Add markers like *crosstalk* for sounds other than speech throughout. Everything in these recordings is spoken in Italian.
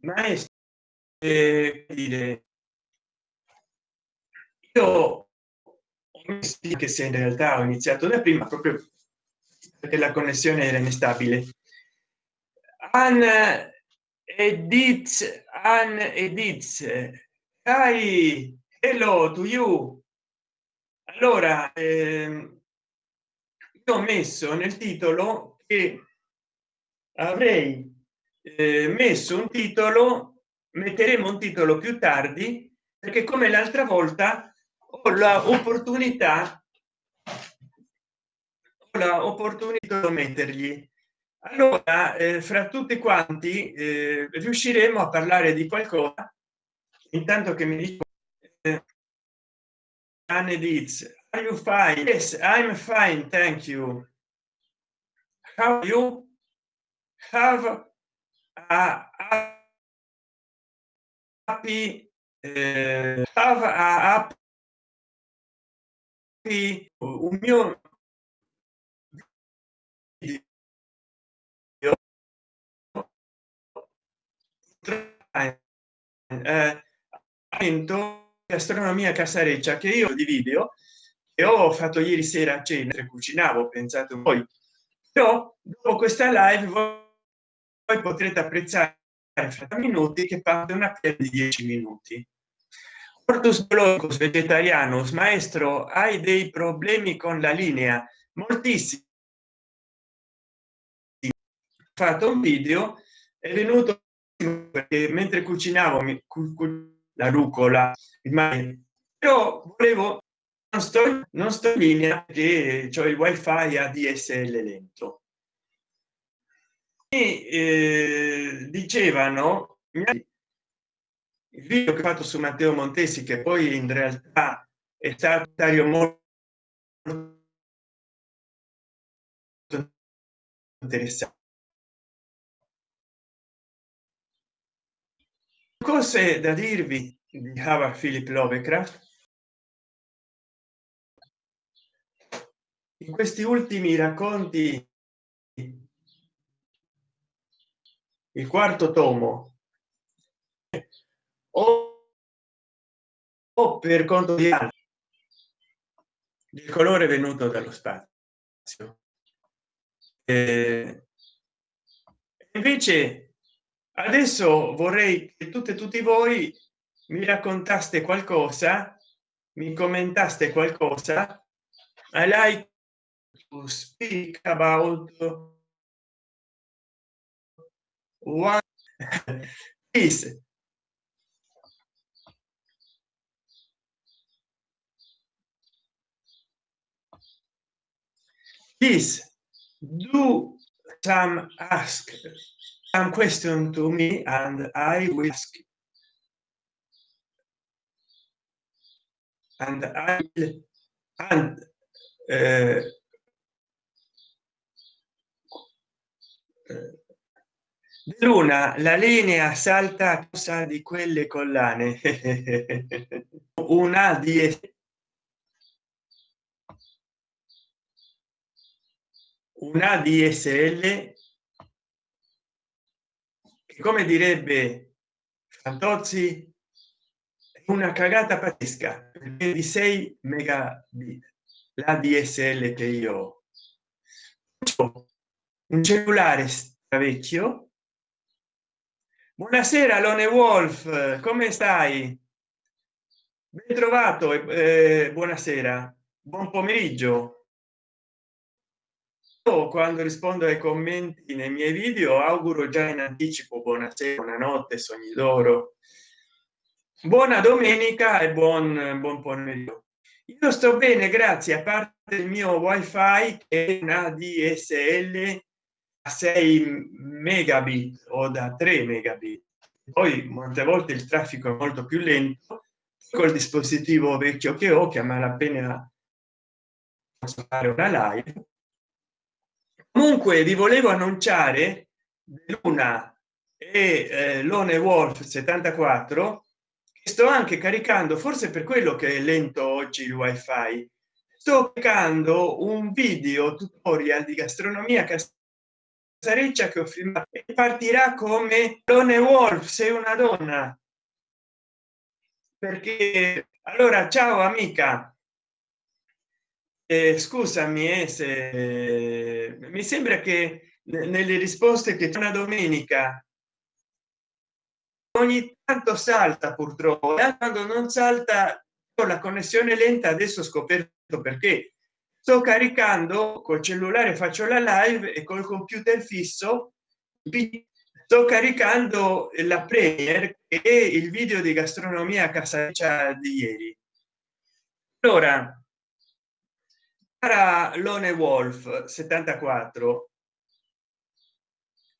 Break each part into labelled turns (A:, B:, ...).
A: maestro eh, dire io che se in realtà ho iniziato da prima proprio perché la connessione era instabile. An edit an edit. Hi hello to you. Allora ehm, io ho messo nel titolo che avrei eh, messo un titolo metteremo un titolo più tardi perché come l'altra volta ho la opportunità di mettergli. Allora eh, fra tutti quanti eh, riusciremo a parlare di qualcosa. Intanto che mi dico eh, are you fine? Yes i'm fine thank you. How you? Have a uh, have a happy un mio eh, astronomia casareccia che io di video e ho fatto ieri sera a cena cucinavo pensate voi. Però dopo questa live voi potrete apprezzare fra minuti che parte una piena di 10 minuti. Ortus blocus vegetarianus maestro hai dei problemi con la linea? Moltissimi. Fatto un video è venuto perché mentre cucinavo mi, la rucola il però volevo non sto non sto in linea che ho il wifi a dsl lento eh, dicevano il video che ho fatto su matteo montesi che poi in realtà è stato molto interessante cose da dirvi di Howard Philip Lovecraft? In questi ultimi racconti il quarto tomo. O, o per conto di altri. Il colore venuto dallo spazio. Eh, invece adesso vorrei che tutte e tutti voi mi raccontaste qualcosa mi commentaste qualcosa. I like to speak about one *laughs* please please do some ask some question to me and I will ask. And I and uh, Luna, la linea salta a causa di quelle collane. *laughs* Una di una DSL come direbbe Fantozzi una cagata pazzesca di 6 megabit la dsl che io ho un cellulare vecchio buonasera lone wolf come stai? Ben trovato eh, buonasera buon pomeriggio. Quando rispondo ai commenti nei miei video auguro già in anticipo buonasera buonanotte sogni d'oro. Buona domenica e buon buon pomeriggio. Io sto bene grazie a parte il mio wifi che è una dsl 6 megabit o da 3 megabit. Poi molte volte il traffico è molto più lento col dispositivo vecchio che ho che a malapena posso fare una live. Comunque vi volevo annunciare luna e eh, lone wolf 74 che sto anche caricando forse per quello che è lento oggi il wifi. Sto caricando un video tutorial di gastronomia sareccia che ho filmato e partirà come Lone Wolf sei una donna. Perché allora ciao amica. Eh, scusami eh, se mi sembra che nelle risposte che una domenica ogni tanto salta purtroppo e quando non salta con la connessione lenta adesso ho scoperto perché sto caricando col cellulare faccio la live e col computer fisso sto caricando la premier e il video di gastronomia a casa di ieri. Allora para lone wolf 74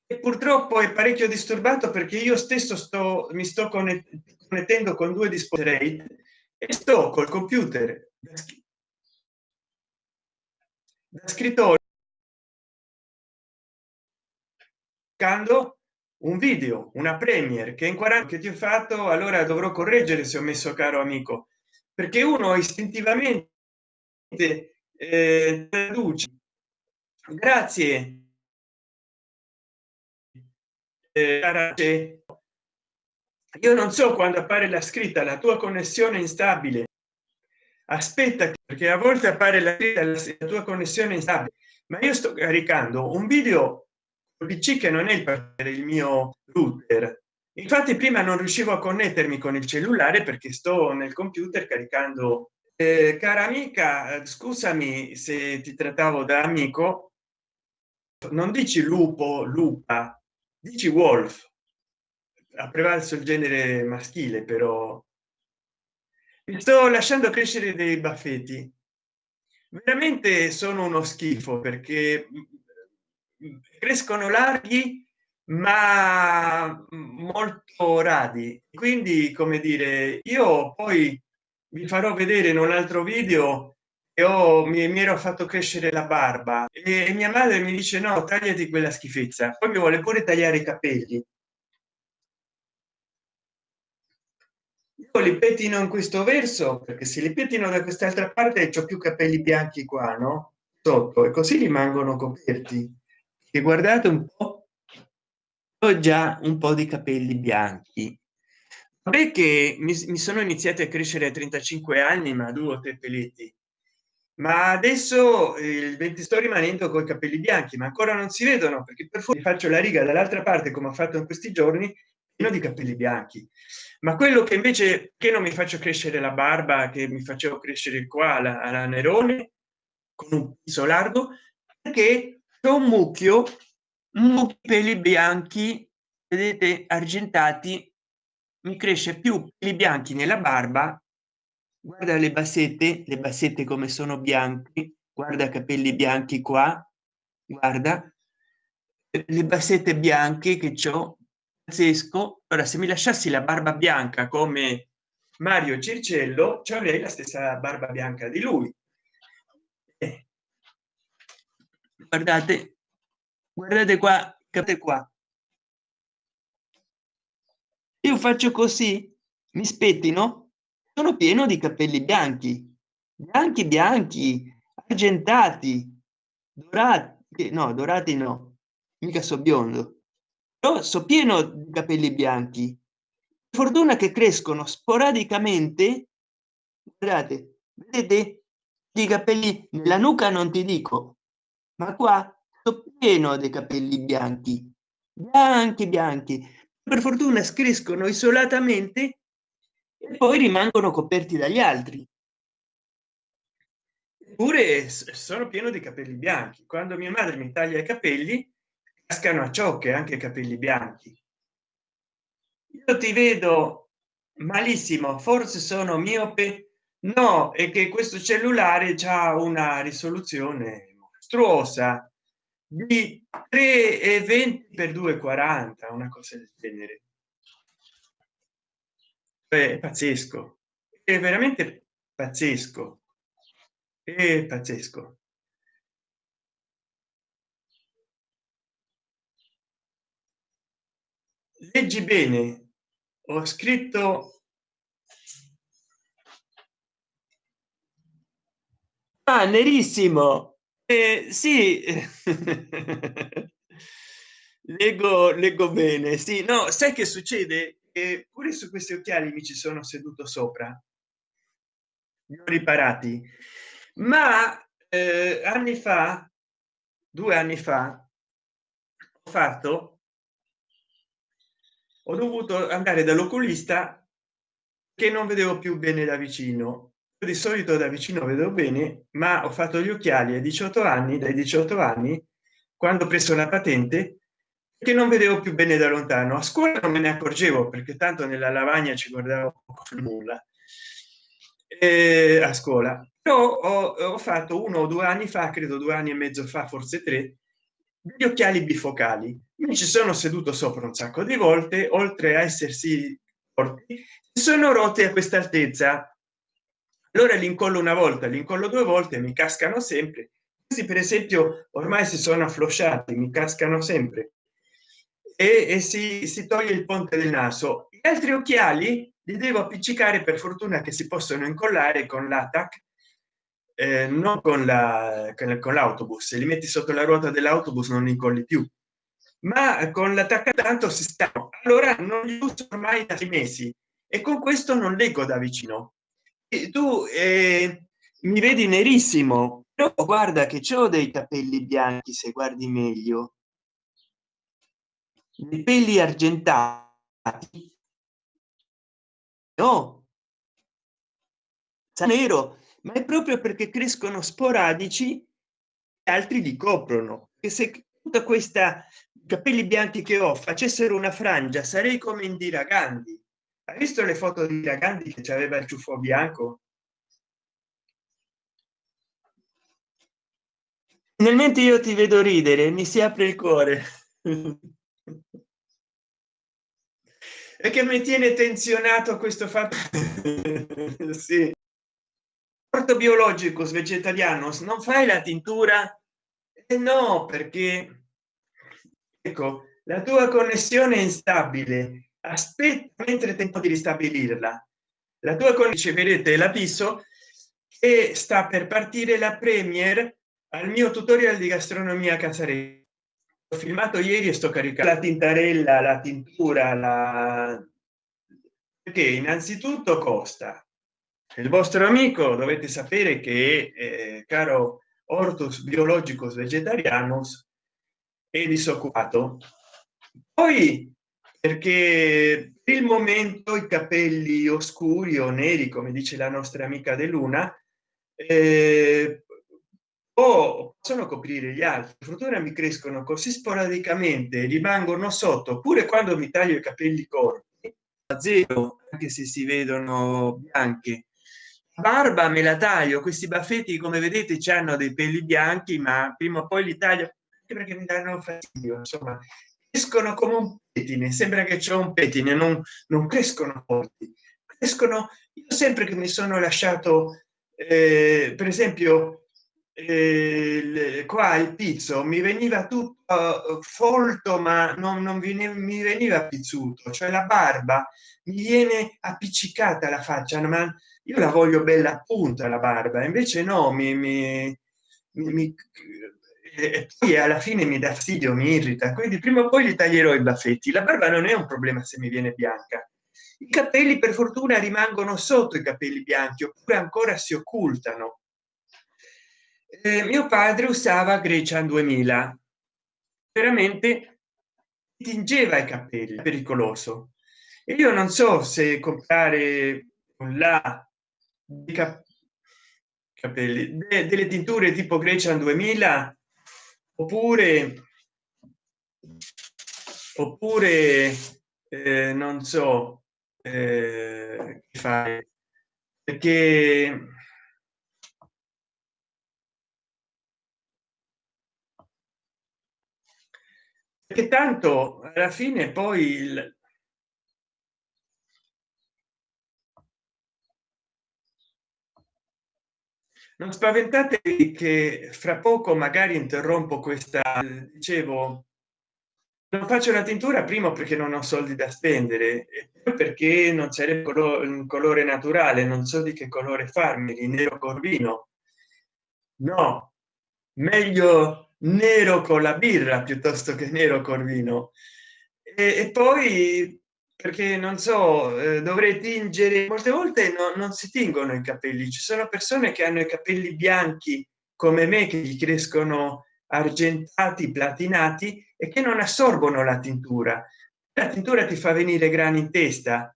A: e purtroppo è parecchio disturbato perché io stesso sto mi sto connettendo con due dispositivi e sto col computer da scrittorio un video una premier che in 40 che ti ho fatto allora dovrò correggere se ho messo caro amico. Perché uno istintivamente eh, traduce. Grazie. Eh, io non so quando appare la scritta la tua connessione instabile. Aspetta perché a volte appare la, la tua connessione instabile ma io sto caricando un video pc che non è il, il mio router. Infatti prima non riuscivo a connettermi con il cellulare perché sto nel computer caricando. Eh, cara amica scusami se ti trattavo da amico. Non dici lupo lupa dici wolf. Ha prevalso il genere maschile però sto lasciando crescere dei baffetti. Veramente sono uno schifo perché crescono larghi ma molto radi. Quindi come dire io poi vi farò vedere in un altro video e ho mi, mi ero fatto crescere la barba. E mia madre mi dice no tagliati quella schifezza. Poi mi vuole pure tagliare i capelli io li pettino in questo verso perché se li pettino da quest'altra parte c'ho più capelli bianchi qua no? Sotto e così rimangono coperti. E guardate un po ho già un po di capelli bianchi. Perché mi, mi sono iniziati a crescere a 35 anni ma due o tre peletti. Ma adesso il 20 sto rimanendo con i capelli bianchi ma ancora non si vedono perché per fuori faccio la riga dall'altra parte come ho fatto in questi giorni pieno di capelli bianchi ma quello che invece che non mi faccio crescere la barba che mi facevo crescere qua la, la nerone con un piso largo perché c'è un mucchio un peli bianchi vedete argentati mi cresce più peli bianchi nella barba. Guarda le bassette le bassette come sono bianchi guarda capelli bianchi qua guarda le bassette bianche che ho pazzesco ora se mi lasciassi la barba bianca come mario circello ci avrei la stessa barba bianca di lui. Eh. guardate guardate qua capite qua. Io faccio così mi spettino sono pieno di capelli bianchi bianchi bianchi argentati dorati no dorati no mica so biondo però so pieno di capelli bianchi. Fortuna che crescono sporadicamente guardate vedete? I capelli nella nuca non ti dico ma qua sto pieno dei capelli bianchi bianchi bianchi. Per fortuna crescono isolatamente e poi rimangono coperti dagli altri. Eppure sono pieno di capelli bianchi. Quando mia madre mi taglia i capelli cascano a ciocche anche i capelli bianchi. Io ti vedo malissimo forse sono miope? No è che questo cellulare ha una risoluzione mostruosa di 3 e 20 per 240 una cosa del genere. È pazzesco è veramente pazzesco è pazzesco leggi bene. Ho scritto ah, nerissimo. Eh, sì. *laughs* Leggo leggo bene sì. No sai che succede? Che pure su questi occhiali mi ci sono seduto sopra. Li ho riparati. Ma eh, anni fa due anni fa ho fatto ho dovuto andare dall'oculista che non vedevo più bene da vicino. Di solito da vicino vedo bene ma ho fatto gli occhiali a 18 anni dai 18 anni quando ho preso la patente che non vedevo più bene da lontano. A scuola non me ne accorgevo perché tanto nella lavagna ci guardavo nulla e a scuola. Però ho, ho, fatto uno o due anni fa credo due anni e mezzo fa forse tre gli occhiali bifocali. Mi ci sono seduto sopra un sacco di volte oltre a essersi forti sono rotte a questa altezza. Allora li incollo una volta li incollo due volte mi cascano sempre. Questi per esempio ormai si sono afflosciati mi cascano sempre. E, e si, si toglie il ponte del naso. Gli altri occhiali li devo appiccicare per fortuna che si possono incollare con l'attac eh, non con la con l'autobus. Se li metti sotto la ruota dell'autobus non li incolli più. Ma con l'attacca tanto si sta. Allora non li uso ormai da sei mesi. E con questo non leggo da vicino. E tu eh, mi vedi nerissimo. Però guarda che ho dei capelli bianchi se guardi meglio. I peli argentati. No. Nero ma è proprio perché crescono sporadici altri li coprono. E se tutta questa capelli bianchi che ho facessero una frangia sarei come indira gandhi. Hai visto le foto di Gandhi che aveva il ciuffo bianco? Nel mente io ti vedo ridere mi si apre il cuore. *laughs* E che mi tiene tenzionato questo fatto. *laughs* Sì orto biologico vegetariano non fai la tintura eh no perché ecco la tua connessione è instabile. Aspetta mentre tempo di ristabilirla. La tua riceverete l'avviso che sta per partire la premier al mio tutorial di gastronomia casare ho filmato ieri e sto caricando la tintarella la tintura la perché innanzitutto costa il vostro amico dovete sapere che eh, caro ortus biologicos vegetarianos è disoccupato. Poi perché il momento i capelli oscuri o neri come dice la nostra amica de luna eh, o possono coprire gli altri. Fortuna mi crescono così sporadicamente rimangono sotto oppure quando mi taglio i capelli corti a zero anche se si vedono bianche barba me la taglio questi baffetti come vedete ci hanno dei peli bianchi ma prima o poi li taglio perché mi danno fastidio insomma. Crescono come un pettine sembra che c'è un pettine non, non crescono forti crescono io sempre che mi sono lasciato eh, per esempio eh, qua il pizzo mi veniva tutto uh, folto ma non, non veniva, mi veniva pizzuto cioè la barba mi viene appiccicata la faccia ma io la voglio bella appunto la barba invece no mi, mi, mi e poi alla fine mi dà fastidio mi irrita quindi prima o poi li taglierò i baffetti. La barba non è un problema se mi viene bianca. I capelli per fortuna rimangono sotto i capelli bianchi oppure ancora si occultano. Eh, mio padre usava grecia 2000 veramente tingeva i capelli pericoloso. E io non so se comprare un là di cap capelli. De delle tinture tipo grecia 2000 oppure oppure eh, non so eh, fare? Perché perché tanto alla fine poi il, non spaventatevi che fra poco magari interrompo questa dicevo non faccio la tintura primo perché non ho soldi da spendere perché non sarebbe un colore naturale non so di che colore farmi di nero corvino no meglio nero con la birra piuttosto che nero col vino. E, e poi perché non so eh, dovrei tingere molte volte no, non si tingono i capelli ci sono persone che hanno i capelli bianchi come me che gli crescono argentati platinati e che non assorbono la tintura. La tintura ti fa venire grani in testa.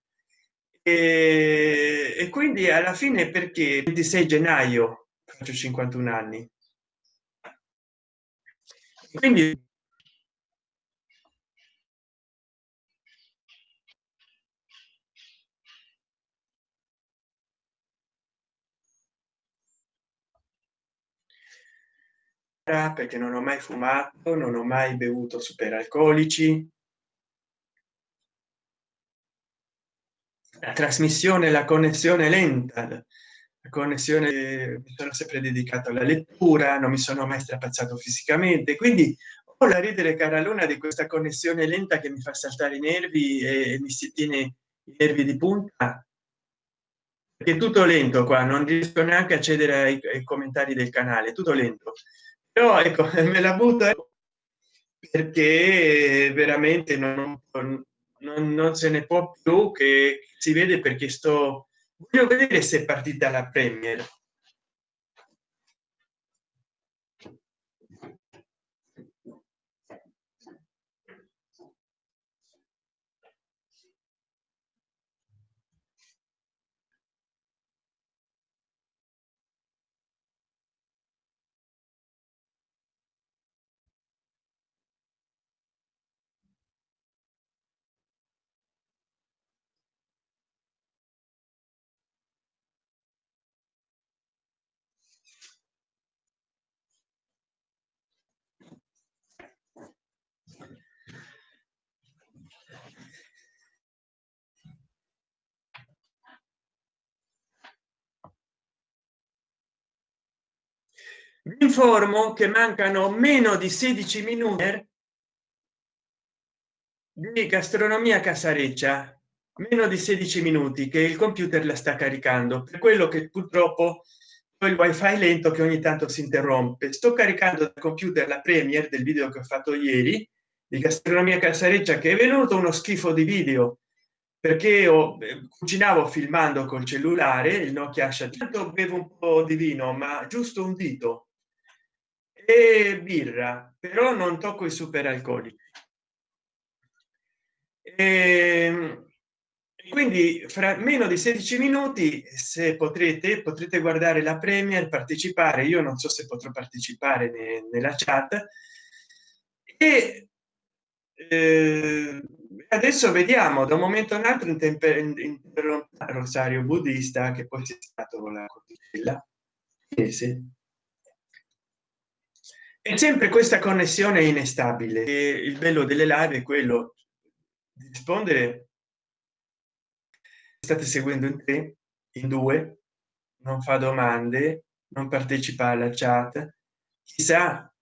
A: E, e quindi alla fine perché? 26 gennaio faccio 51 anni. Quindi perché non ho mai fumato non ho mai bevuto superalcolici. La trasmissione la connessione lenta la connessione mi sono sempre dedicato alla lettura non mi sono mai strapazzato fisicamente quindi ho la ridere cara luna di questa connessione lenta che mi fa saltare i nervi e mi si tiene i nervi di punta. Perché tutto lento qua non riesco neanche a accedere ai, ai commentari del canale tutto lento però ecco *laughs* me la butto perché veramente non, non, non se ne può più che si vede perché sto voglio vedere se è partita la premier informo che mancano meno di 16 minuti di gastronomia casareccia. Meno di 16 minuti che il computer la sta caricando. Per quello che purtroppo il wifi lento che ogni tanto si interrompe. Sto caricando dal computer la premier del video che ho fatto ieri di gastronomia casareccia che è venuto uno schifo di video. Perché ho eh, cucinavo filmando col cellulare il nokia tanto bevo un po di vino ma giusto un dito e birra però non tocco i super alcolici e quindi fra meno di 16 minuti se potrete potrete guardare la premier partecipare. Io non so se potrò partecipare ne, nella chat. E eh, adesso vediamo da un momento un altro interrompe rosario buddista che poi c'è stato la cotilla è sempre questa connessione instabile il bello delle live è quello di rispondere. State seguendo in tre in due non fa domande non partecipa alla chat. Chissà.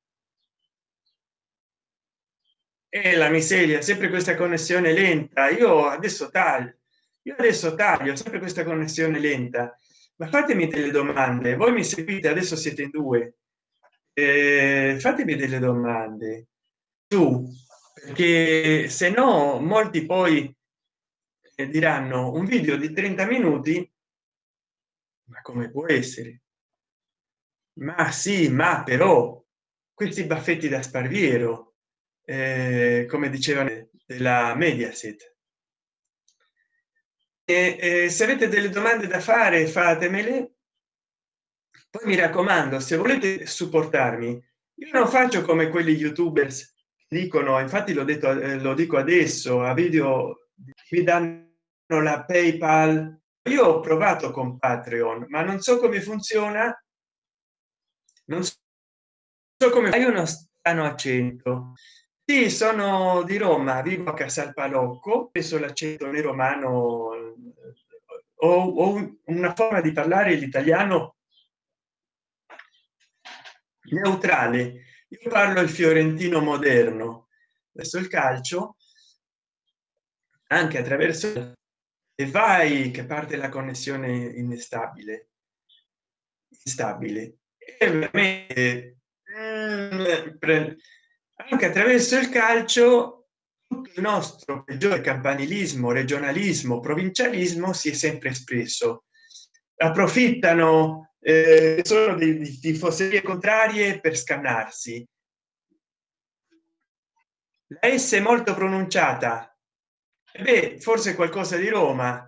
A: E la miseria sempre questa connessione lenta. Io adesso taglio io adesso taglio sempre questa connessione lenta. Ma fatemi delle domande. Voi mi seguite adesso siete in due eh, fatemi delle domande. Tu perché se no molti poi eh, diranno un video di 30 minuti? Ma come può essere? Ma sì ma però questi baffetti da sparviero eh, come dicevano della mediaset. E, e se avete delle domande da fare fatemele poi mi raccomando se volete supportarmi io non faccio come quelli youtubers dicono infatti l'ho detto eh, lo dico adesso a video mi danno la paypal. Io ho provato con patreon ma non so come funziona. Non so come hai uno strano accento sì sono di roma vivo a casalpalocco penso l'accento nero romano ho, ho una forma di parlare l'italiano neutrale. Io parlo il fiorentino moderno. Verso il calcio anche attraverso e vai che parte la connessione instabile instabile. E mm, anche attraverso il calcio il nostro peggiore campanilismo regionalismo provincialismo si è sempre espresso. Approfittano eh, sono di, di contrarie per scannarsi. La s molto pronunciata. E beh forse qualcosa di roma.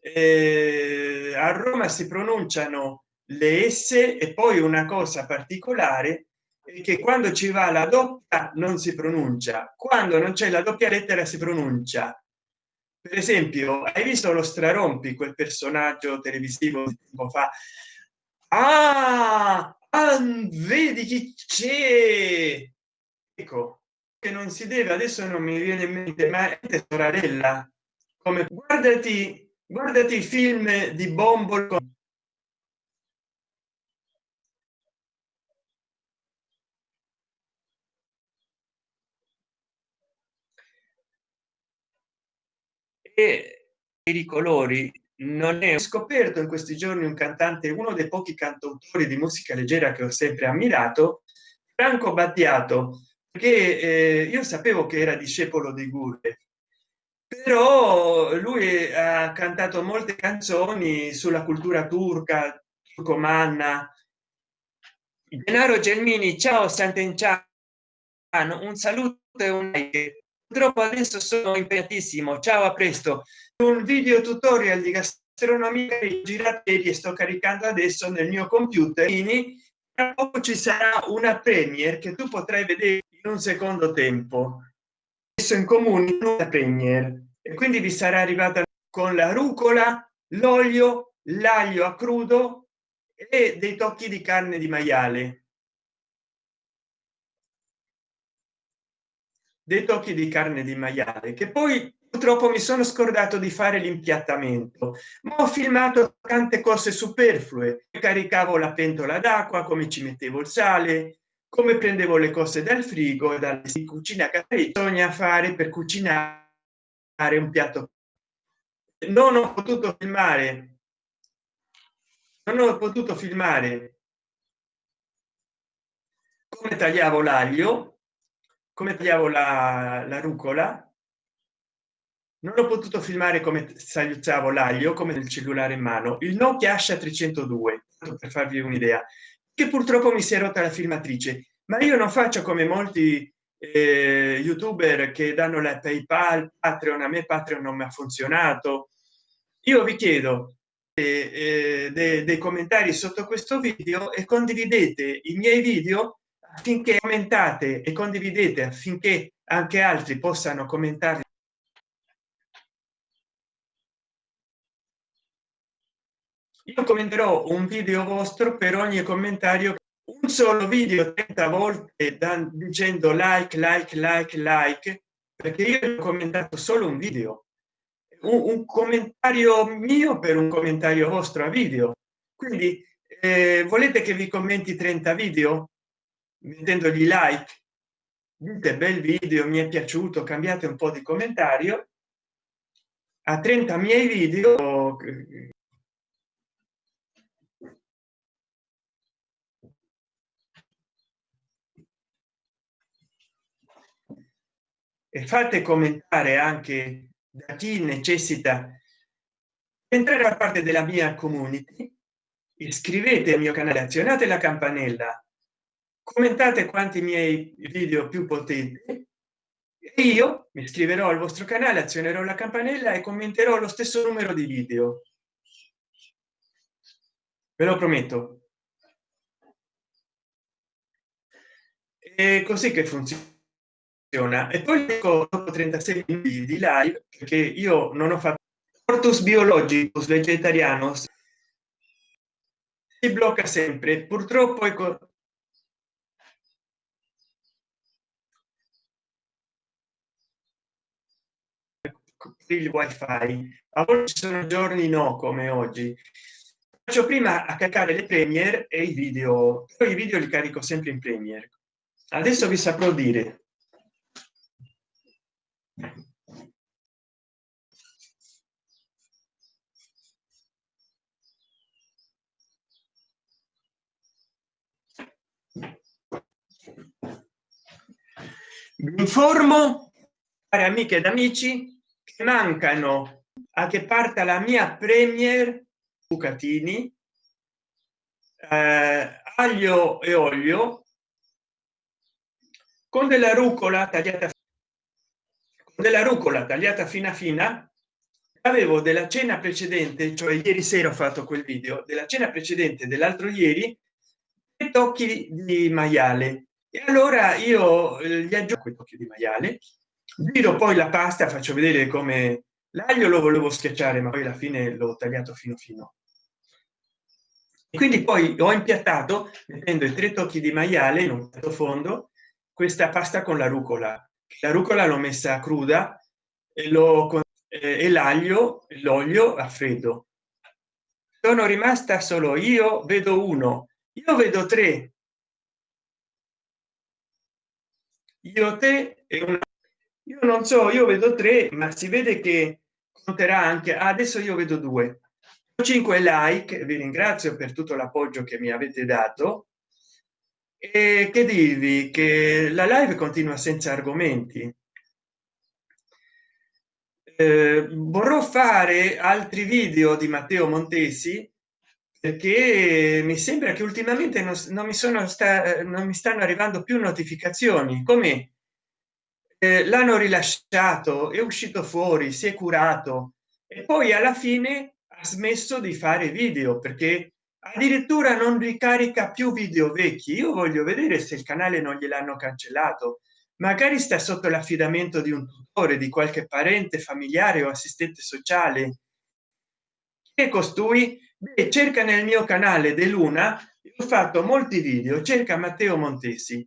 A: Eh, a roma si pronunciano le s e poi una cosa particolare è che quando ci va la doppia non si pronuncia. Quando non c'è la doppia lettera si pronuncia. Per esempio hai visto lo strarompi quel personaggio televisivo tempo fa ah, ah vedi chi c'è? Ecco che non si deve adesso non mi viene in mente ma è sorella come guardati guardati i film di bombol e i colori non è. Scoperto in questi giorni un cantante uno dei pochi cantautori di musica leggera che ho sempre ammirato franco battiato che eh, io sapevo che era discepolo di Gurre però lui ha cantato molte canzoni sulla cultura turca turcomanna. Denaro gelmini ciao sant'enciano un saluto e un purtroppo adesso sono impegnatissimo. Ciao a presto un video tutorial di gastronomia girate e sto caricando adesso nel mio computer. Tra poco ci sarà una premier che tu potrai vedere in un secondo tempo. Messo in comune una premier. E quindi vi sarà arrivata con la rucola l'olio l'aglio a crudo e dei tocchi di carne di maiale dei tocchi di carne di maiale che poi purtroppo mi sono scordato di fare l'impiattamento ma ho filmato tante cose superflue. Caricavo la pentola d'acqua come ci mettevo il sale come prendevo le cose dal frigo e dalle cucina che bisogna fare per cucinare un piatto. Non ho potuto filmare. Non ho potuto filmare come tagliavo l'aglio come tagliavo la, la rucola? Non ho potuto filmare come saluzzavo l'aglio come del cellulare in mano. Il nokia asha 302 per farvi un'idea che purtroppo mi si è rotta la filmatrice. Ma io non faccio come molti eh, youtuber che danno la paypal patreon a me patreon non mi ha funzionato. Io vi chiedo eh, eh, dei, dei commentari sotto questo video e condividete i miei video affinché commentate e condividete affinché anche altri possano commentare. Io commenterò un video vostro per ogni commentario. Un solo video 30 volte da, dicendo like like like like perché io ho commentato solo un video. Un, un commentario mio per un commentario vostro a video. Quindi eh, volete che vi commenti 30 video mettendogli like. Dite bel video mi è piaciuto cambiate un po di commentario. A 30 miei video e fate commentare anche da chi necessita entrare a parte della mia community. Iscrivete al mio canale azionate la campanella commentate quanti miei video più potenti e io mi iscriverò al vostro canale azionerò la campanella e commenterò lo stesso numero di video. Ve lo prometto. È così che funziona. E poi dopo 36 minuti di live perché io non ho fatto portus biologicus vegetarianos si blocca sempre. Purtroppo ecco il wifi. A volte sono giorni no come oggi. Faccio prima a caricare le premier e i video. Poi i video li carico sempre in premier adesso vi saprò dire. Informo cari amiche ed amici mancano a che parta la mia premier bucatini eh, aglio e olio con della rucola tagliata con della rucola tagliata fina fina. Avevo della cena precedente cioè ieri sera ho fatto quel video della cena precedente dell'altro ieri tocchi di maiale. E allora io eh, gli aggiungo tocchi di maiale giro poi la pasta faccio vedere come l'aglio lo volevo schiacciare ma poi alla fine l'ho tagliato fino fino. Quindi poi ho impiattato mettendo i tre tocchi di maiale in un fondo questa pasta con la rucola. La rucola l'ho messa cruda e l'ho e l'aglio l'olio a freddo. Sono rimasta solo io vedo uno io vedo tre. Io te e una io non so io vedo tre ma si vede che conterà anche adesso io vedo due. 5 like vi ringrazio per tutto l'appoggio che mi avete dato. E che dirvi che la live continua senza argomenti. Eh, vorrò fare altri video di matteo montesi perché mi sembra che ultimamente non, non mi sono sta, non mi stanno arrivando più notificazioni. Come l'hanno rilasciato è uscito fuori si è curato e poi alla fine ha smesso di fare video perché addirittura non ricarica più video vecchi. Io voglio vedere se il canale non gliel'hanno cancellato. Magari sta sotto l'affidamento di un tutore di qualche parente familiare o assistente sociale. Che costui Beh, cerca nel mio canale dell'una ho fatto molti video cerca matteo montesi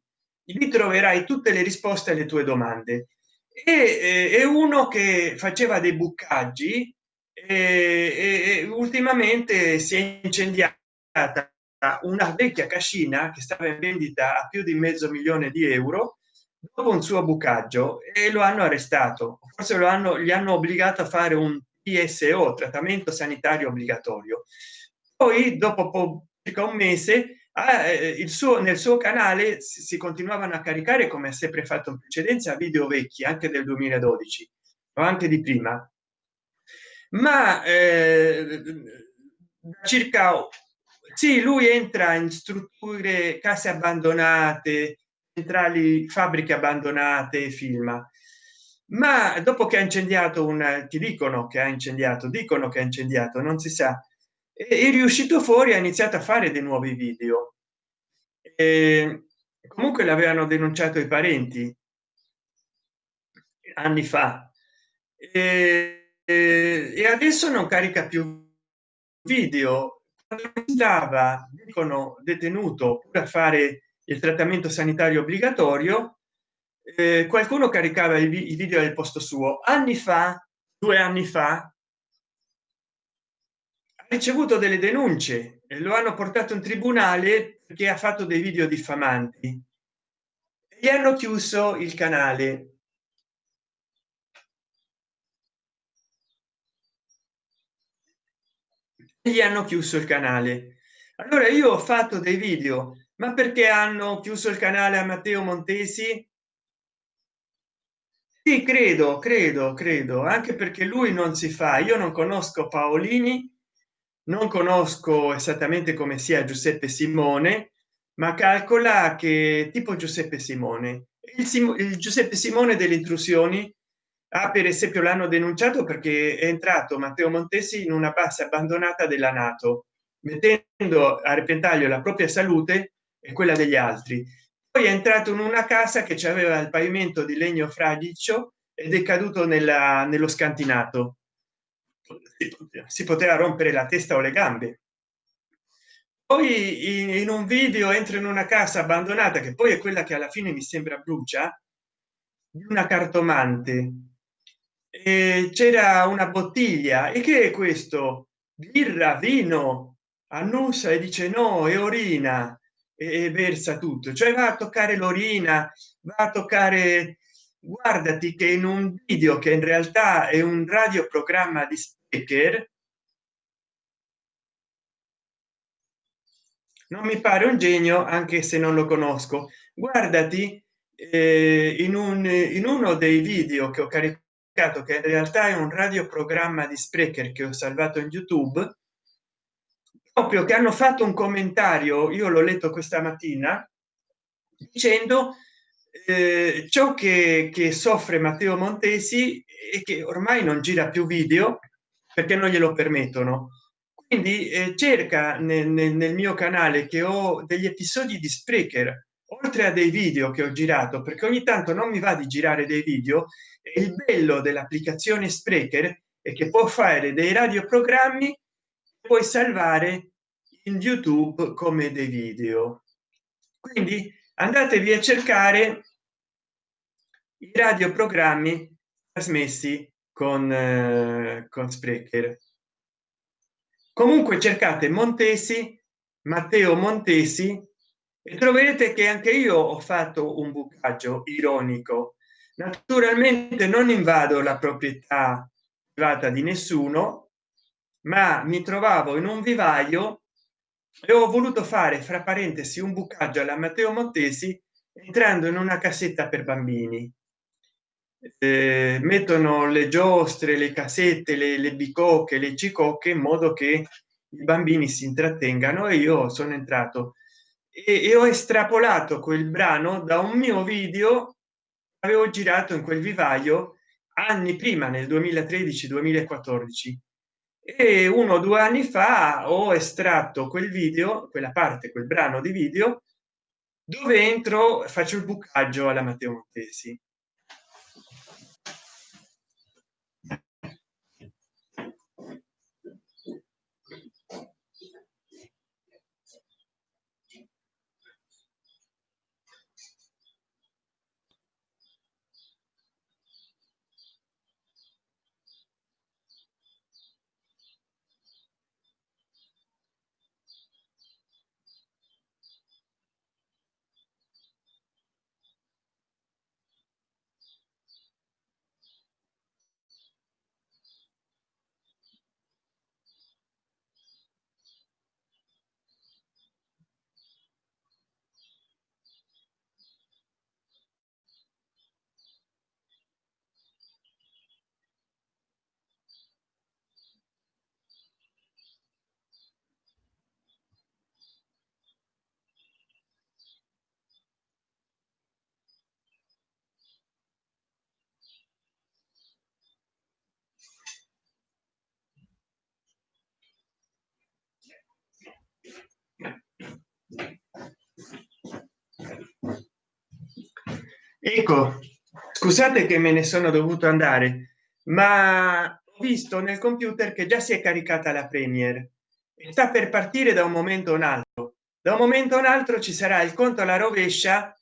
A: lì troverai tutte le risposte alle tue domande. E è uno che faceva dei buccaggi e, e ultimamente si è incendiata una vecchia cascina che stava in vendita a più di mezzo milione di euro dopo un suo bucaggio e lo hanno arrestato. Forse lo hanno gli hanno obbligato a fare un pso trattamento sanitario obbligatorio. Poi dopo circa un mese eh, il suo nel suo canale si, si continuavano a caricare come ha sempre fatto in precedenza video vecchi anche del 2012 o anche di prima. Ma eh, circa sì lui entra in strutture case abbandonate centrali fabbriche abbandonate filma ma dopo che ha incendiato un ti dicono che ha incendiato dicono che ha incendiato non si sa è riuscito fuori ha iniziato a fare dei nuovi video. E comunque l'avevano denunciato i parenti anni fa. E e adesso non carica più video. Stava dicono detenuto a fare il trattamento sanitario obbligatorio eh, qualcuno caricava i, video al posto suo. Anni fa due anni fa ricevuto delle denunce e lo hanno portato in tribunale perché ha fatto dei video diffamanti. Gli hanno chiuso il canale. Gli hanno chiuso il canale. Allora io ho fatto dei video ma perché hanno chiuso il canale a matteo montesi? Sì credo credo credo anche perché lui non si fa. Io non conosco paolini non conosco esattamente come sia giuseppe simone ma calcola che tipo giuseppe simone. Il, Sim il giuseppe simone delle intrusioni ah, per esempio l'hanno denunciato perché è entrato matteo montesi in una base abbandonata della nato mettendo a repentaglio la propria salute e quella degli altri. Poi è entrato in una casa che aveva il pavimento di legno fradicio ed è caduto nella, nello scantinato si poteva rompere la testa o le gambe. Poi in, un video entra in una casa abbandonata che poi è quella che alla fine mi sembra brucia di una cartomante. C'era una bottiglia. E che è questo? Birra vino annusa e dice no è orina. E versa tutto. Cioè va a toccare l'orina va a toccare guardati che in un video che in realtà è un radioprogramma di speaker non mi pare un genio anche se non lo conosco. Guardati eh, in un in uno dei video che ho caricato che in realtà è un radioprogramma di sprecher che ho salvato in youtube proprio che hanno fatto un commentario io l'ho letto questa mattina dicendo eh, ciò che, che soffre matteo montesi e che ormai non gira più video perché non glielo permettono. Quindi eh, cerca nel, nel, nel, mio canale che ho degli episodi di sprecher oltre a dei video che ho girato perché ogni tanto non mi va di girare dei video e il bello dell'applicazione sprecher è che può fare dei radioprogrammi puoi salvare in youtube come dei video. Quindi andatevi a cercare i radioprogrammi trasmessi con eh, con sprecher. Comunque cercate montesi matteo montesi e troverete che anche io ho fatto un bucaggio ironico. Naturalmente non invado la proprietà privata di nessuno ma mi trovavo in un vivaio e ho voluto fare fra parentesi un bucaggio alla matteo montesi entrando in una cassetta per bambini. Eh, mettono le giostre le casette le, le bicocche le cicocche in modo che i bambini si intrattengano e io sono entrato. E, e ho estrapolato quel brano da un mio video avevo girato in quel vivaio anni prima nel 2013 2014 e uno o due anni fa ho estratto quel video quella parte quel brano di video dove entro faccio il bucaggio alla matteo montesi ecco scusate che me ne sono dovuto andare ma ho visto nel computer che già si è caricata la premier e sta per partire da un momento a un altro. Da un momento a un altro ci sarà il conto alla rovescia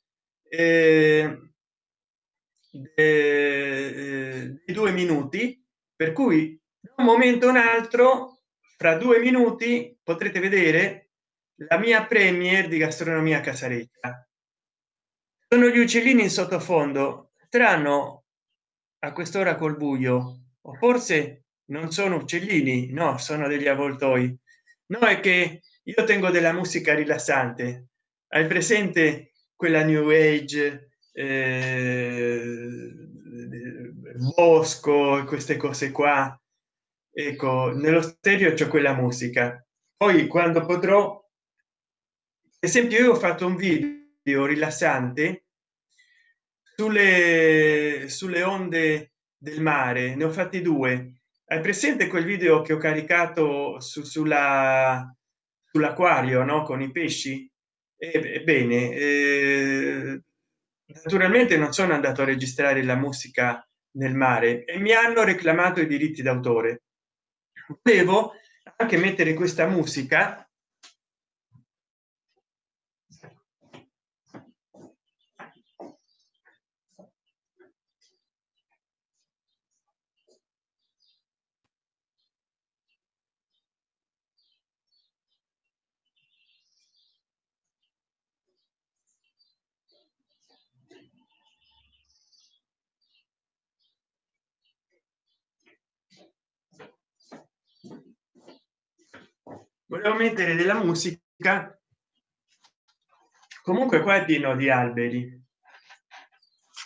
A: eh, eh, di due minuti per cui da un momento a un altro fra due minuti potrete vedere la mia premier di gastronomia casareccia sono gli uccellini in sottofondo. Strano a quest'ora col buio. O forse non sono uccellini? No sono degli avvoltoi. No è che io tengo della musica rilassante. Hai presente quella new age eh, bosco queste cose qua? Ecco nello stereo c'è quella musica. Poi quando potrò esempio io ho fatto un video rilassante sulle sulle onde del mare. Ne ho fatti due. Hai presente quel video che ho caricato su, sulla sull'acquario no? Con i pesci? Ebbene eh, naturalmente non sono andato a registrare la musica nel mare e mi hanno reclamato i diritti d'autore. Devo anche mettere questa musica volevo mettere della musica comunque qua è pieno di alberi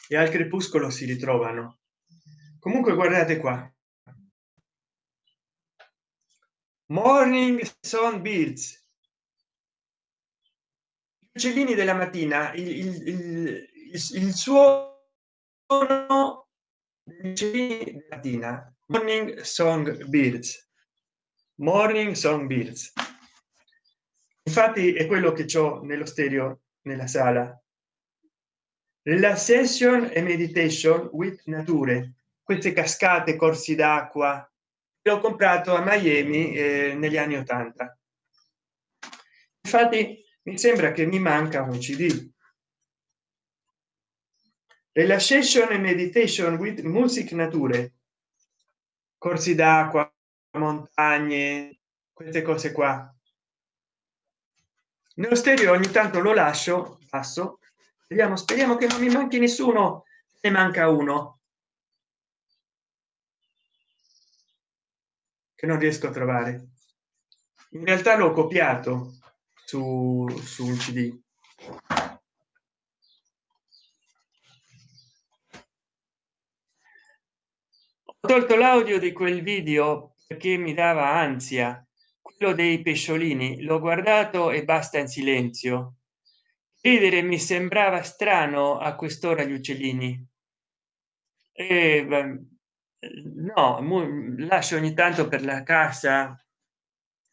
A: e al crepuscolo si ritrovano. Comunque guardate qua. Morning son birds uccellini della mattina il, il, il, il suo mattina. Morning song birds morning song birds infatti è quello che ho nello stereo nella sala. La session e meditation with nature. Queste cascate corsi d'acqua l'ho comprato a miami eh, negli anni 80 infatti mi sembra che mi manca un cd relaxation e meditation with music nature. Corsi d'acqua montagne queste cose qua. Nello stereo ogni tanto lo lascio passo. Vediamo speriamo che non mi manchi nessuno ne manca uno. Che non riesco a trovare. In realtà l'ho copiato su, su un cd ho tolto l'audio di quel video perché mi dava ansia. Quello dei pesciolini l'ho guardato e basta in silenzio. Ridere mi sembrava strano a quest'ora gli uccellini. E, no lascio ogni tanto per la casa.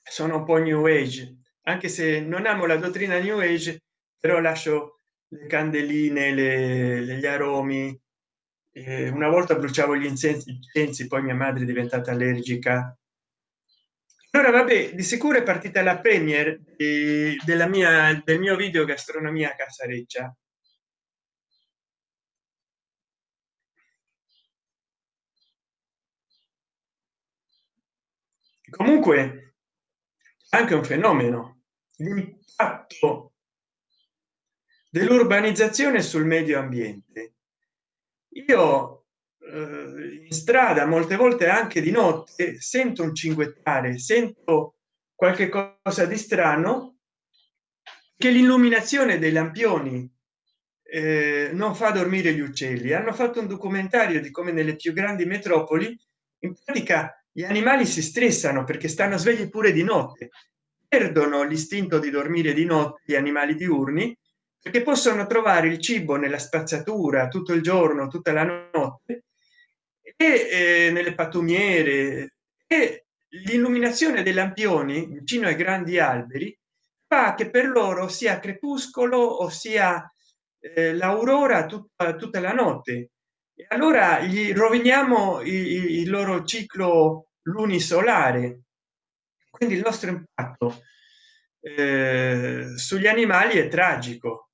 A: Sono un po new age. Anche se non amo la dottrina new age però lascio le candeline le, gli aromi eh, una volta bruciavo gli incensi, poi mia madre è diventata allergica. Allora vabbè di sicuro è partita la premier eh, della mia del mio video gastronomia casareccia. Comunque anche un fenomeno l'impatto dell'urbanizzazione sul medio ambiente io eh, in strada molte volte anche di notte sento un cinguettare sento qualche cosa di strano che l'illuminazione dei lampioni eh, non fa dormire gli uccelli. Hanno fatto un documentario di come nelle più grandi metropoli in pratica gli animali si stressano perché stanno svegli pure di notte. Perdono l'istinto di dormire di notte gli animali diurni perché possono trovare il cibo nella spazzatura tutto il giorno tutta la notte e eh, nelle pattumiere. E l'illuminazione dei lampioni vicino ai grandi alberi fa che per loro sia crepuscolo o sia eh, l'aurora tutta, tutta la notte. E allora gli roviniamo il, il loro ciclo lunisolare. Quindi il nostro impatto eh, sugli animali è tragico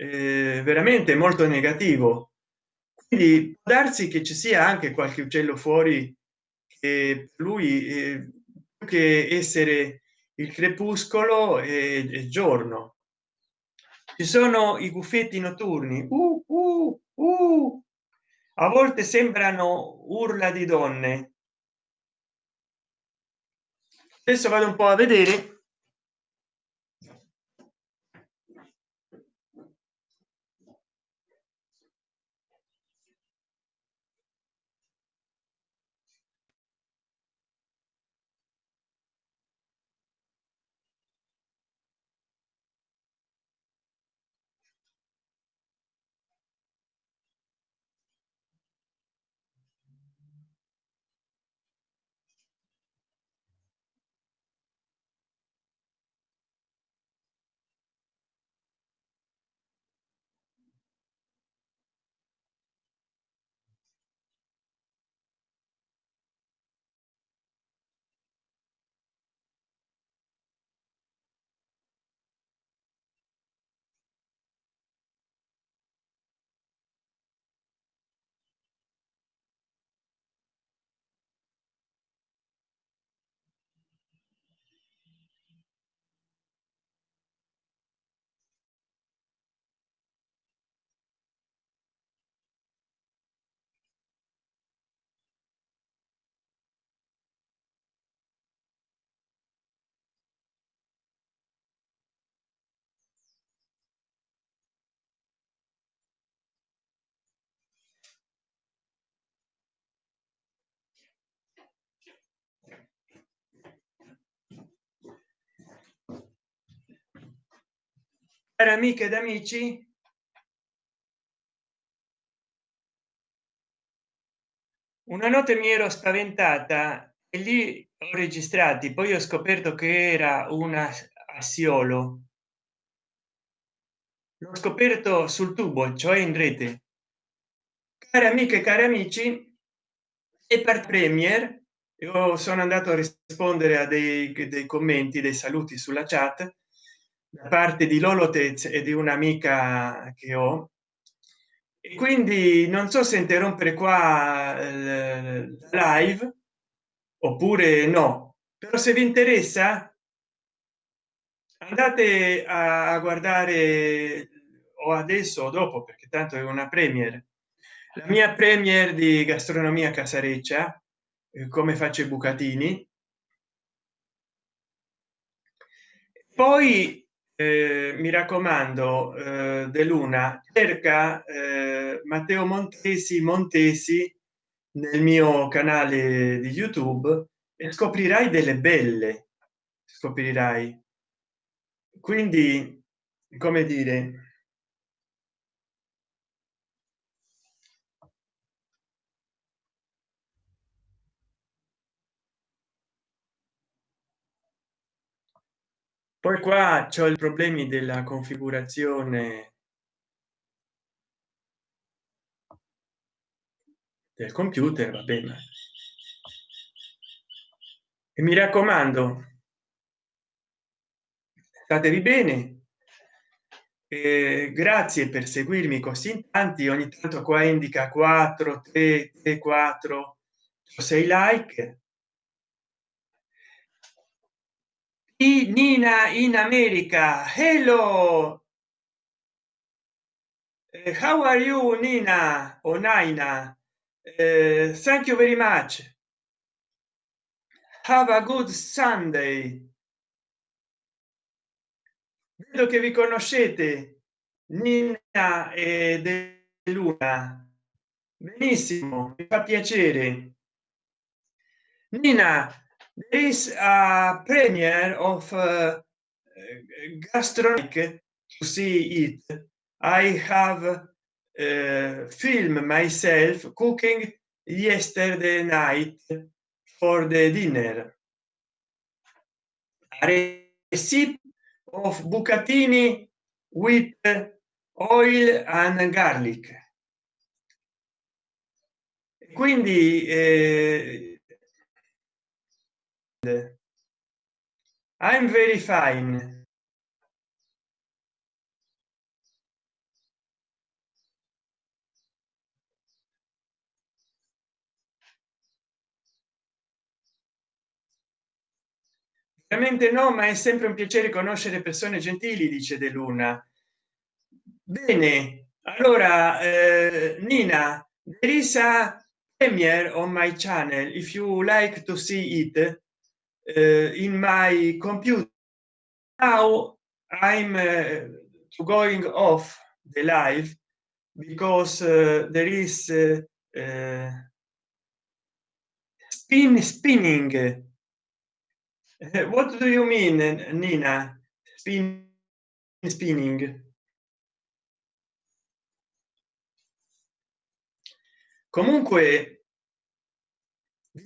A: eh, veramente molto negativo. Quindi può darsi che ci sia anche qualche uccello fuori che lui eh, che essere il crepuscolo e, giorno. Ci sono i buffetti notturni. Uh, uh, uh. a volte sembrano urla di donne. Adesso vado un po a vedere cari amiche ed amici una notte mi ero spaventata e lì ho registrati. Poi ho scoperto che era una assiolo l'ho scoperto sul tubo cioè in rete. Cari amiche cari amici e per premier io sono andato a rispondere a dei, dei commenti dei saluti sulla chat da parte di lolotez e di un'amica che ho. E quindi non so se interrompere qua eh, live oppure no. Però se vi interessa andate a guardare o adesso o dopo perché tanto è una premier. La mia premier di gastronomia casareccia eh, come faccio i bucatini. Poi eh, mi raccomando eh, de luna cerca eh, matteo montesi montesi nel mio canale di youtube e scoprirai delle belle. Scoprirai. Quindi come dire poi qua c'ho i problemi della configurazione. Del computer va bene. E mi raccomando statevi bene. Eh, grazie per seguirmi così tanti. Ogni tanto qua indica 4 3 3 4 6 like Nina in America. Hello. Uh, how are you, Nina or Nina? Uh, thank you very much. Have a good Sunday. Vedo che vi conoscete, Nina e De Luna. Benissimo, mi fa piacere. Nina, there is a premiere of uh, gastronomic to see it. I have uh, filmed myself cooking yesterday night for the dinner. A recipe of bucatini with oil and garlic. Quindi eh, i'm very fine. Veramente no ma è sempre un piacere conoscere persone gentili dice de luna. Bene allora eh, nina there is a premiere on my channel if you like to see it in my computer. Now i'm uh, going off the live because uh, there is spin spinning. *laughs* What do you mean nina? Spin spinning. Comunque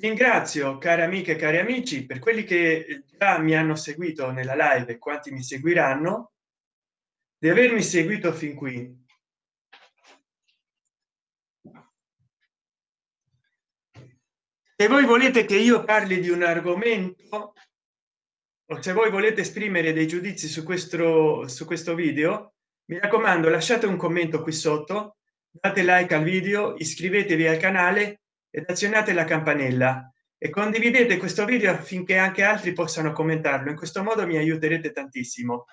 A: ringrazio cari amiche e cari amici per quelli che già mi hanno seguito nella live e quanti mi seguiranno di avermi seguito fin qui. Se voi volete che io parli di un argomento o se voi volete esprimere dei giudizi su questo su questo video mi raccomando lasciate un commento qui sotto date like al video iscrivetevi al canale ed azionate la campanella e condividete questo video affinché anche altri possano commentarlo. In questo modo mi aiuterete tantissimo.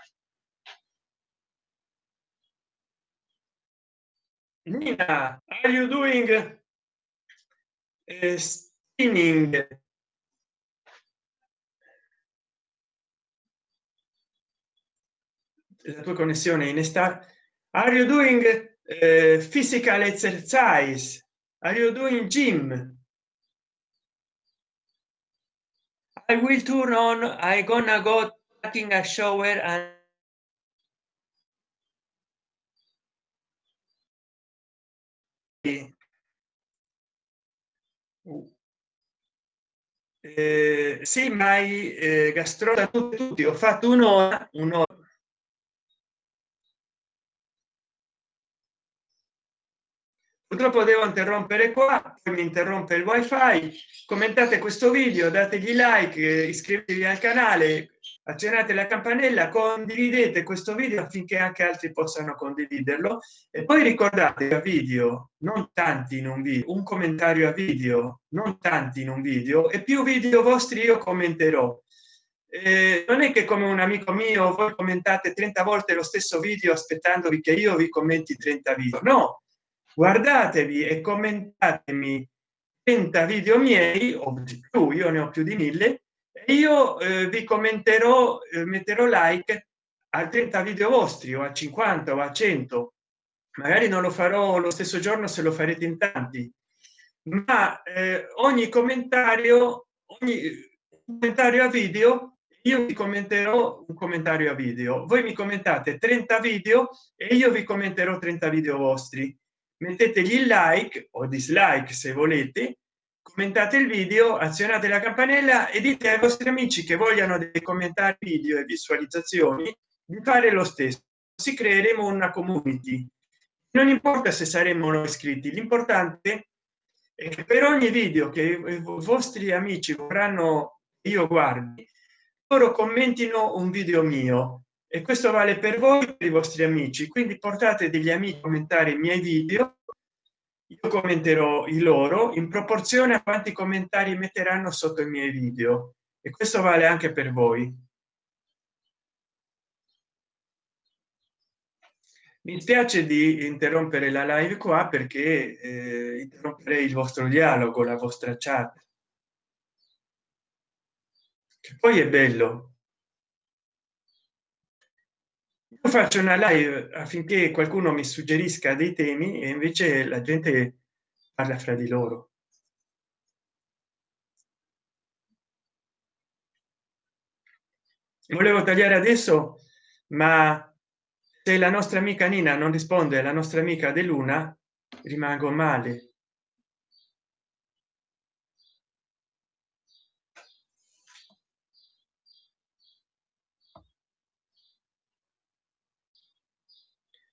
A: Nina, are you doing uh, spinning? La tua connessione in estate are you doing uh, physical exercise are you doing gym? I will turn on i gonna go taking a shower and Eh, sì, ma eh, gastronomi tutti, ho fatto un'ora, un'ora. Purtroppo devo interrompere qua mi interrompe il wifi. Commentate questo video dategli like iscrivetevi al canale accennate la campanella condividete questo video affinché anche altri possano condividerlo. E poi ricordate a video non tanti in un video un commentario a video non tanti in un video e più video vostri io commenterò. Eh, non è che come un amico mio voi commentate 30 volte lo stesso video aspettandovi che io vi commenti 30 video no guardatevi e commentatemi 30 video miei o di più io ne ho più di mille e io eh, vi commenterò eh, metterò like a 30 video vostri o a 50 o a 100 magari non lo farò lo stesso giorno se lo farete in tanti. Ma eh, ogni commentario ogni commentario a video io vi commenterò un commentario a video. Voi mi commentate 30 video e io vi commenterò 30 video vostri mettetegli il like o dislike se volete commentate il video azionate la campanella e dite ai vostri amici che vogliano dei commentari video e visualizzazioni di fare lo stesso. Si creeremo una community. Non importa se saremo iscritti l'importante è che per ogni video che i vostri amici vorranno io guardi loro commentino un video mio e questo vale per voi per i vostri amici. Quindi portate degli amici a commentare i miei video. Io commenterò i loro. In proporzione a quanti commentari metteranno sotto i miei video. E questo vale anche per voi. Mi spiace di interrompere la live qua perché eh, interromperei il vostro dialogo la vostra chat. Che poi è bello io faccio una live affinché qualcuno mi suggerisca dei temi e invece la gente parla fra di loro. Volevo tagliare adesso ma se la nostra amica nina non risponde alla nostra amica de luna rimango male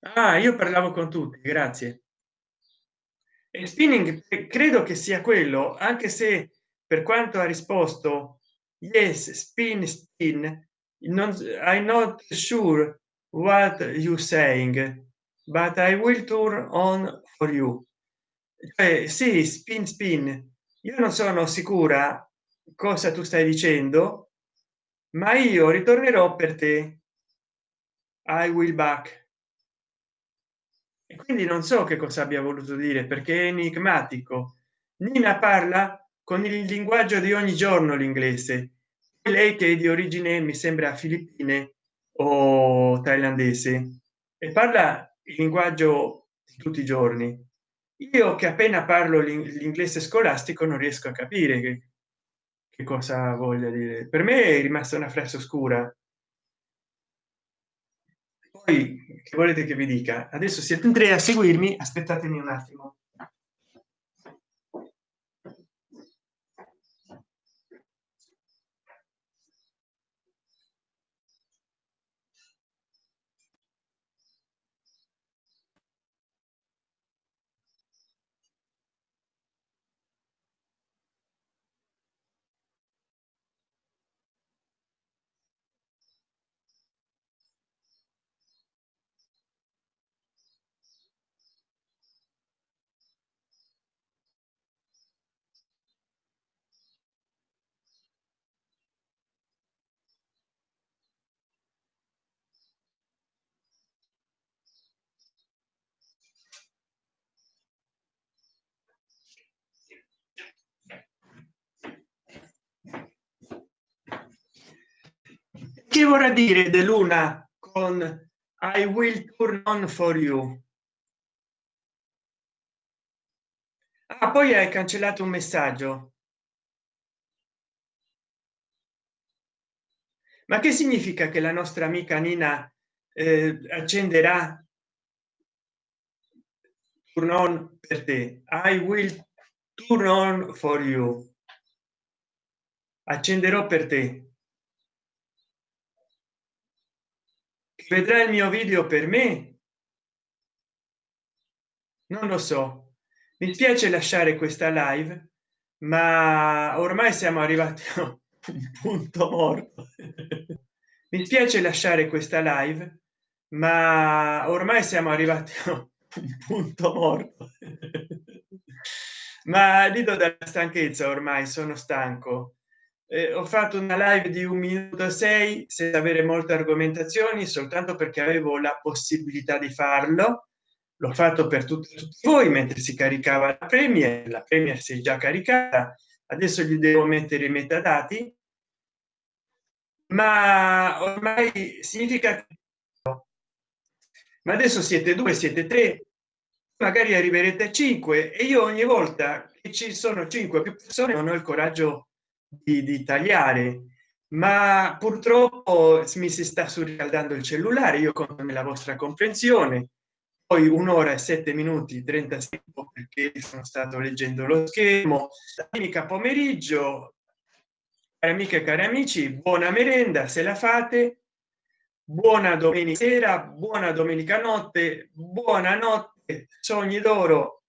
A: ah io parlavo con tutti grazie. E spinning credo che sia quello anche se per quanto ha risposto yes spin spin non i'm not sure what you saying but i will turn on for you. Cioè, sì spin spin. Io non sono sicura cosa tu stai dicendo ma io ritornerò per te. I will back e quindi non so che cosa abbia voluto dire perché è enigmatico. Nina parla con il linguaggio di ogni giorno l'inglese. Lei che è di origine mi sembra filippine o thailandese. E parla il linguaggio di tutti i giorni. Io che appena parlo l'inglese scolastico non riesco a capire che, che cosa voglia dire. Per me è rimasta una frase oscura. Poi che volete che vi dica? Adesso siete in tre a seguirmi aspettatemi un attimo che vorrà dire de luna con i will turn on for you? Ah, poi hai cancellato un messaggio. Ma che significa che la nostra amica nina eh, accenderà turn on per te? I will turn on for you. Accenderò per te vedrà il mio video per me? Non lo so. Mi spiace lasciare questa live ma ormai siamo arrivati a un punto morto. Mi spiace lasciare questa live ma ormai siamo arrivati a un punto morto. Ma dico dalla stanchezza ormai sono stanco eh, ho fatto una live di un minuto sei senza avere molte argomentazioni soltanto perché avevo la possibilità di farlo. L'ho fatto per tutti, tutti voi mentre si caricava la premier la premier si è già caricata. Adesso gli devo mettere i metadati. Ma ormai significa ma adesso siete due siete tre magari arriverete a 5 e io ogni volta che ci sono cinque persone non ho il coraggio di, di tagliare ma purtroppo mi si sta surriscaldando il cellulare io conto nella vostra comprensione. Poi un'ora e sette minuti 36 perché sono stato leggendo lo schermo. Domenica pomeriggio cari amiche e cari amici buona merenda se la fate. Buona domenica sera buona domenica notte buonanotte sogni d'oro.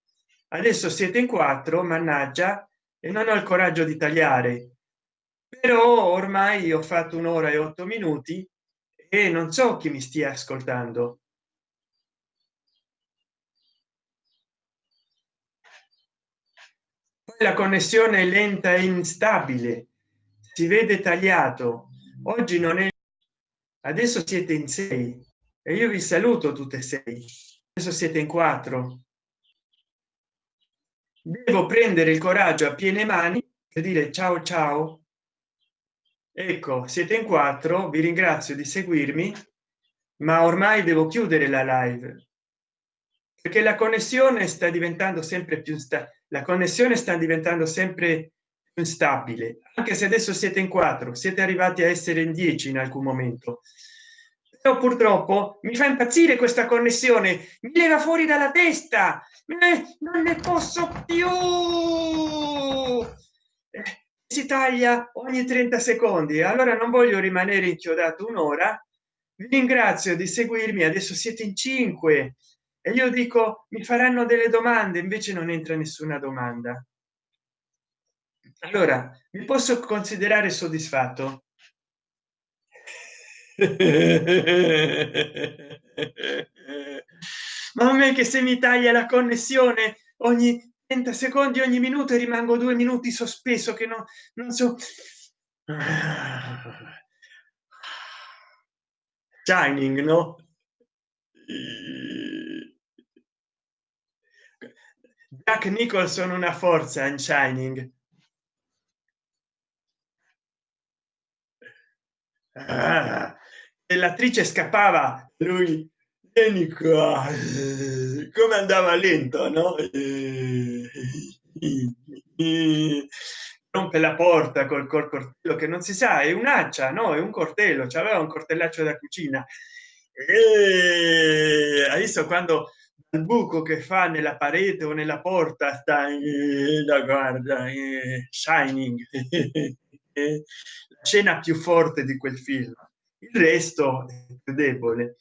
A: Adesso siete in quattro mannaggia e non ho il coraggio di tagliare. Però ormai ho fatto un'ora e otto minuti e non so chi mi stia ascoltando. La connessione è lenta e instabile. Si vede tagliato. Oggi non è adesso siete in sei. E io vi saluto tutte e sei. Adesso siete in quattro devo prendere il coraggio a piene mani per dire ciao ciao. Ecco siete in quattro vi ringrazio di seguirmi ma ormai devo chiudere la live. Perché la connessione sta diventando sempre più sta la connessione sta diventando sempre più instabile anche se adesso siete in quattro siete arrivati a essere in 10 in alcun momento però purtroppo mi fa impazzire questa connessione. Mi leva fuori dalla testa. Eh, non ne posso più. Eh, si taglia ogni 30 secondi. Allora non voglio rimanere inchiodato un'ora. Vi ringrazio di seguirmi. Adesso siete in 5 e io dico mi faranno delle domande invece non entra nessuna domanda. Allora mi posso considerare soddisfatto ma a me che se mi taglia la connessione ogni 30 secondi ogni minuto e rimango due minuti sospeso che non, non so. Shining no? Jack Nicholson una forza in Shining. Ah, l'attrice scappava, lui vieni qua, *laughs* come andava lento, no? rompe la porta col, col coltello che non si sa è un'accia no? È un coltello c'aveva un coltellaccio da cucina. E visto quando il buco che fa nella parete o nella porta sta da guarda shining? *laughs* La scena più forte di quel film il resto è più debole